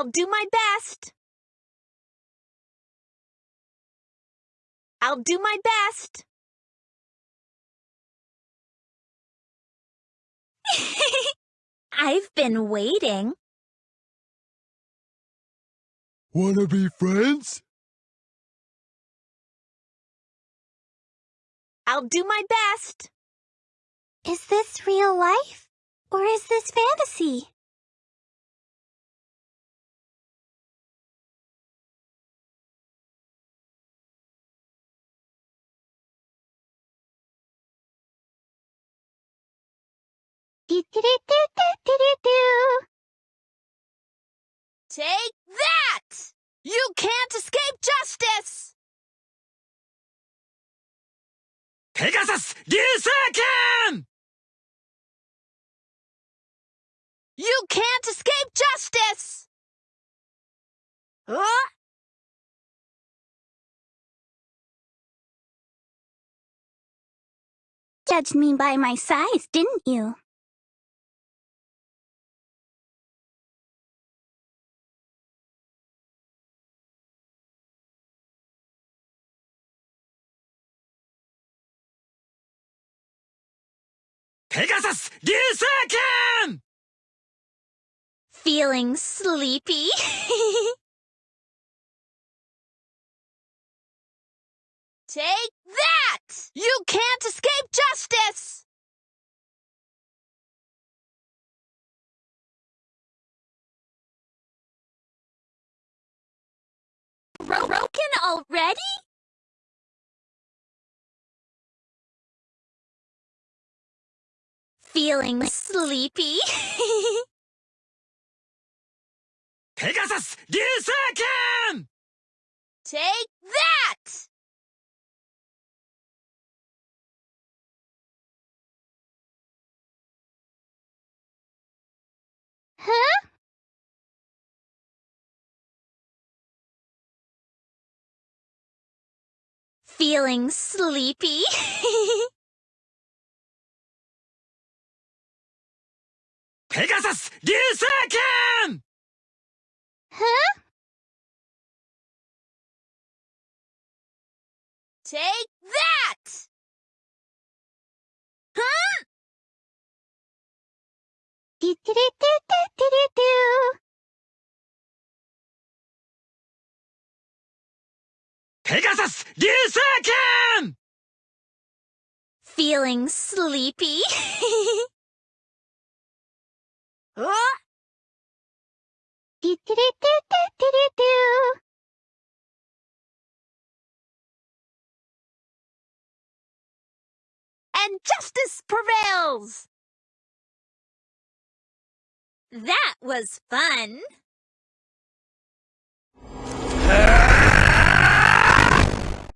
I'll do my best. I'll do my best. I've been waiting. Wanna be friends? I'll do my best. Is this real life? Or is this fantasy? Take that! You can't escape justice! Pegasus Ryuseiken! You can't escape justice! Huh? Judged me by my size, didn't you? Pegasus 流星剣 Feeling sleepy? Take that! You can't escape justice! Broken already? feeling sleepy. Pegasus, Ryuseiken! Take that! Huh? Feeling sleepy? ペガサス流星剣 Huh? Take that! Huh? Do-do-do-do-do-do-do. ペガサス流星剣 Feeling sleepy? Huh? And justice prevails! That was fun!